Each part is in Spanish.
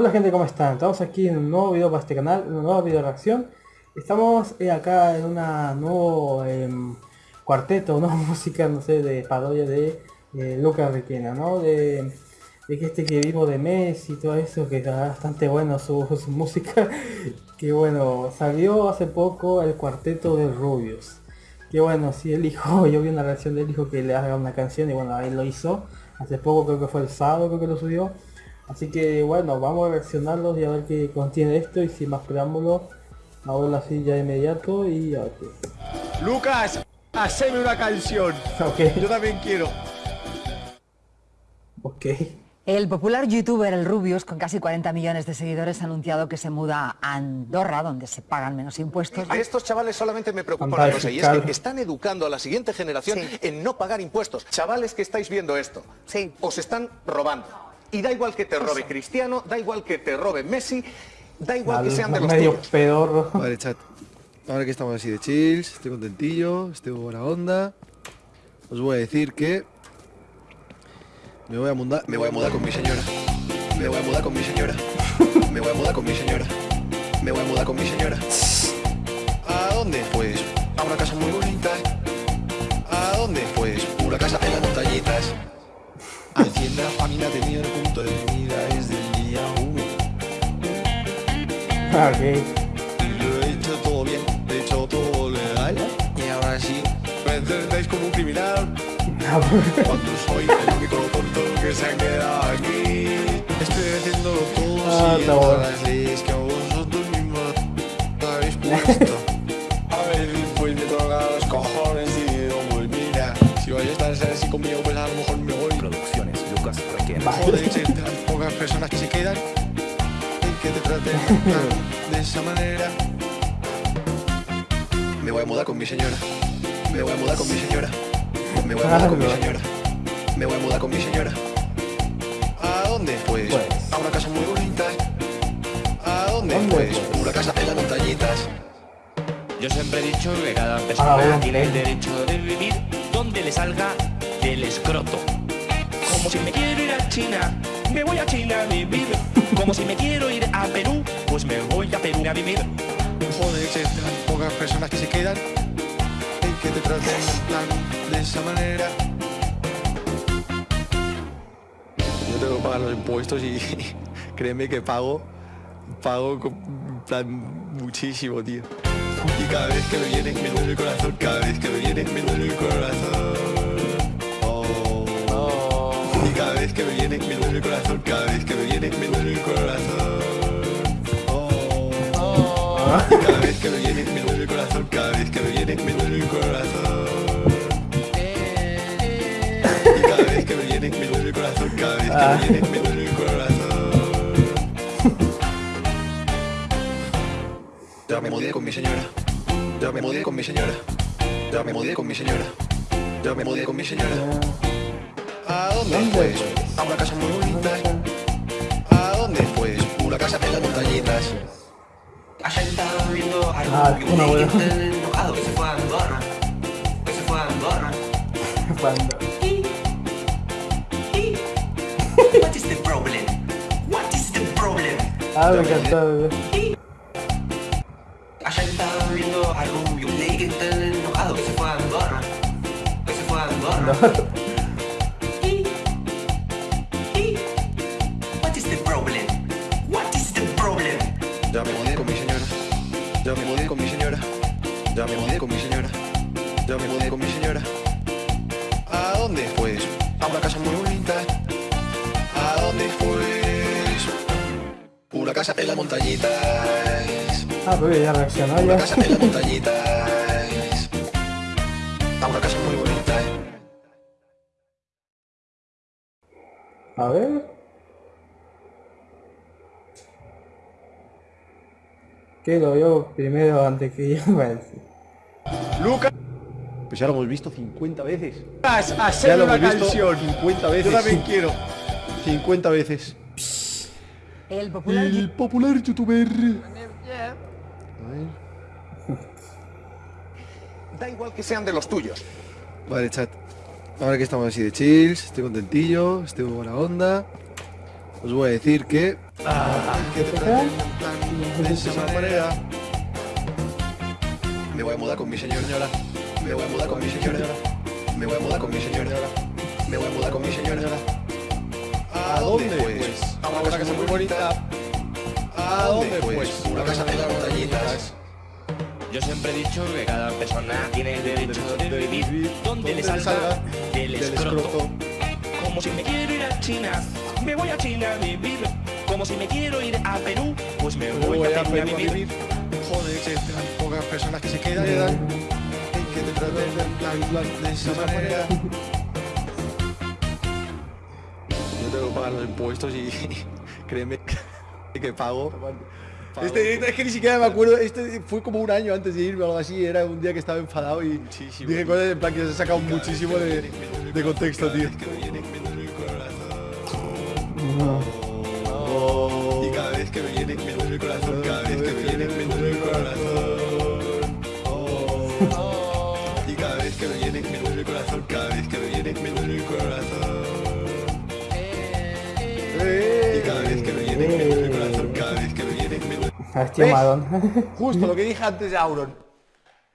Hola gente, ¿cómo están? Estamos aquí en un nuevo video para este canal, una nueva video reacción. Estamos eh, acá en una nuevo em, cuarteto, una música, no sé, de parodia de eh, Lucas Requena, ¿no? De, que este que vivo de Messi y todo eso, que está bastante bueno su, música. que bueno, salió hace poco el cuarteto de Rubius. Que bueno, si el hijo, yo vi una reacción del hijo que le haga una canción y bueno, él lo hizo. Hace poco creo que fue el sábado creo que lo subió. Así que bueno, vamos a reaccionarlos y a ver qué contiene esto y sin más preámbulos, a verlo así ya de inmediato y a ver qué. Lucas, haceme una canción. Ok. Yo también quiero. Ok. El popular youtuber El Rubius, con casi 40 millones de seguidores, ha anunciado que se muda a Andorra, donde se pagan menos impuestos. A estos chavales solamente me preocupa una cosa, y es que están educando a la siguiente generación Sí. en no pagar impuestos. Chavales que estáis viendo esto, Sí. os están robando. Y da igual que te robe Cristiano, da igual que te robe Messi, da igual que sean de los medio pedorro. Vale, chat. Ahora que estamos así de chills, estoy contentillo, estoy buena onda. Os voy a decir que me voy a mudar, me voy a mudar con mi señora. Me voy a mudar con mi señora. Me voy a mudar con mi señora. Me voy a mudar con mi señora. Ok. Lo he hecho todo bien, he hecho todo legal. Y ahora sí, me tratáis como un criminal. Cuando soy el único tonto que se ha quedado aquí. Estoy haciendo todo Ah, siguiendo las leyes que a vosotros mismos habéis puesto. A ver, pues me toca los cojones y digo, pues mira Si vais a estar así conmigo, pues a lo mejor me voy. Producciones, Lucas Requena. Joder, que tan pocas personas que se quedan y que te traten de esa manera. Me voy a mudar con mi señora. Me voy a mudar con mi señora. Me voy a mudar con mi señora. Me voy a mudar con mi señora. ¿A dónde? Pues, Pues. a una casa muy bonita. ¿A dónde? ¿Dónde, Pues, pues? una casa en las montañitas. Yo siempre he dicho que cada Ah, persona bueno, tiene el derecho de vivir donde le salga del escroto. Como si me quiero ir a China, me voy a China a vivir. Como si me quiero ir a Perú, a vivir. Joder, pocas personas que se quedan y que te traten en plan de esa manera. Yo tengo que pagar los impuestos y créeme que pago, pago con en plan muchísimo, tío. Y cada vez que me viene me duele el corazón, cada vez que me viene me duele el corazón. Oh. Y cada vez que me viene me duele el corazón, cada vez que me viene me duele el corazón. Cada vez que me viene me duele el corazón, cada vez que me viene me duele el corazón. Y cada vez que me viene me duele el corazón, cada vez que Ah. me viene me duele el corazón. Ya me mudé con mi señora. Ya me mudé con mi señora. Ya me mudé con mi señora. Ya me mudé con mi señora. ¿A dónde? ¿Dónde, Pues pues? a una casa muy bonita. ¿A dónde? Pues una casa en las montañitas. Ayer viendo algo una que buena. está enojado, que se fue a Andorra. Se fue a Andorra. What is the problem? What is the problem? Ah, me encantó. Ayer estaba viendo algo que leí que está enojado, se fue a Andorra. Se fue a Andorra. Ya me mudé con mi señora. Ya me mudé con mi señora. Ya me mudé con mi señora. ¿A dónde? Pues a una casa muy bonita. ¿A dónde? Pues una casa en las montañitas. Ah, pero ya reaccionó Una ya. casa en las montañitas. A una casa muy bonita. A ver. Que lo veo primero antes que yo. Lucas, Pues ya lo hemos visto 50 veces. Ya haceme lo una hemos visto canción. 50 veces. Yo también quiero. 50 veces. El popular El popular youtuber. A ver. Da igual que sean de los tuyos. Vale, chat. Ahora que estamos así de chills, estoy contentillo, estoy de buena onda. Os voy a decir que Manera. Me voy a mudar con mi señora. Me voy a mudar con mi señora. Me voy a mudar con mi señora. Me voy a mudar con mi señora. ¿A dónde pues? A una casa muy bonita. ¿A dónde pues? Una casa de las montañitas. Yo siempre he dicho que cada persona tiene derecho de vivir donde le salga del escroto. Como si me quiero ir a China, me voy a China a vivir. Como si me quiero ir a Perú, pues me voy, a Perú a vivir. Joder, que tan pocas personas que se quedan. Que te traten en plan, plan de esa manera. Yo tengo que pagar los impuestos y créeme que pago. Este, este- es que ni siquiera me acuerdo, este fue como un año antes de irme o algo así, era un día que estaba enfadado y dije cosas en plan que se ha sacado muchísimo de, de contexto, tío. Y el corazón, cada vez que me viene me duele el corazón. Y cada vez que me viene me duele el corazón, cada vez que me viene me duele el corazón. Y cada vez que me viene me duele el corazón, cada vez que me viene me duele. Hostia. Madon. Justo lo que dije antes de Auron.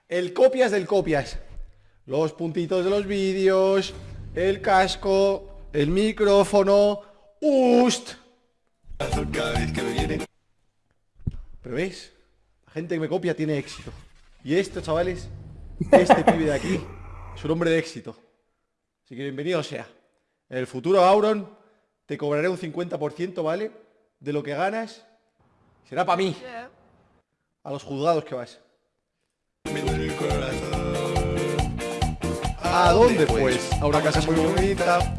El copias del copias. Los puntitos de los vídeos, el casco, el micrófono, ust. Cada vez que me viene. Pero veis, la gente que me copia tiene éxito. Y esto, chavales, este pibe de aquí es un hombre de éxito. Así que bienvenido sea. En el futuro, Auron, te cobraré un 50%, ¿vale? De lo que ganas. Será para mí. A los juzgados que vas. ¿A dónde pues? A una casa muy bonita.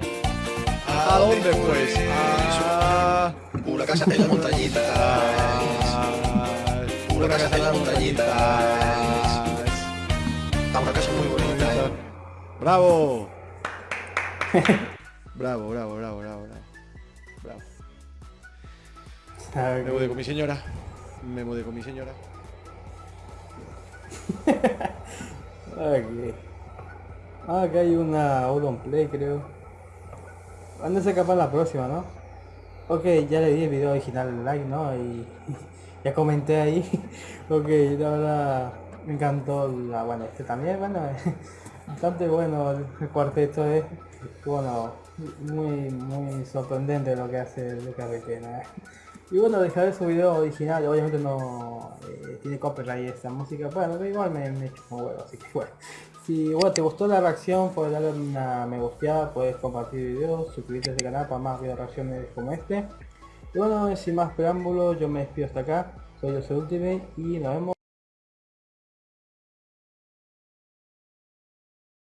¿A dónde pues? A una casa en la montañita. Una casa en la montañita. A una casa muy bonita. Bravo. Bravo, bravo, bravo, bravo, bravo. Bravo. Me mudé con mi señora. Me mudé con mi señora. Ok. Ah, acá hay una Auron Play, creo. ¿Cuándo se capaz la próxima, no? Ok, ya le di el video original like, ¿no? Y ya comenté ahí. ok, verdad me encantó la... Bueno, este también, bueno, bastante bueno el cuarteto es. Bueno, muy, muy sorprendente lo que hace Lucas Requena. Y bueno, dejaré su video original, obviamente no eh, tiene copyright esta música, bueno, igual me, me chupa un huevo, así que bueno. Si bueno, te gustó la reacción, puedes darle una me gusteada, puedes compartir el video, suscribirte a este canal para más video reacciones como este. Bueno, sin más preámbulos, yo me despido hasta acá, soy soy Ultimate y nos vemos.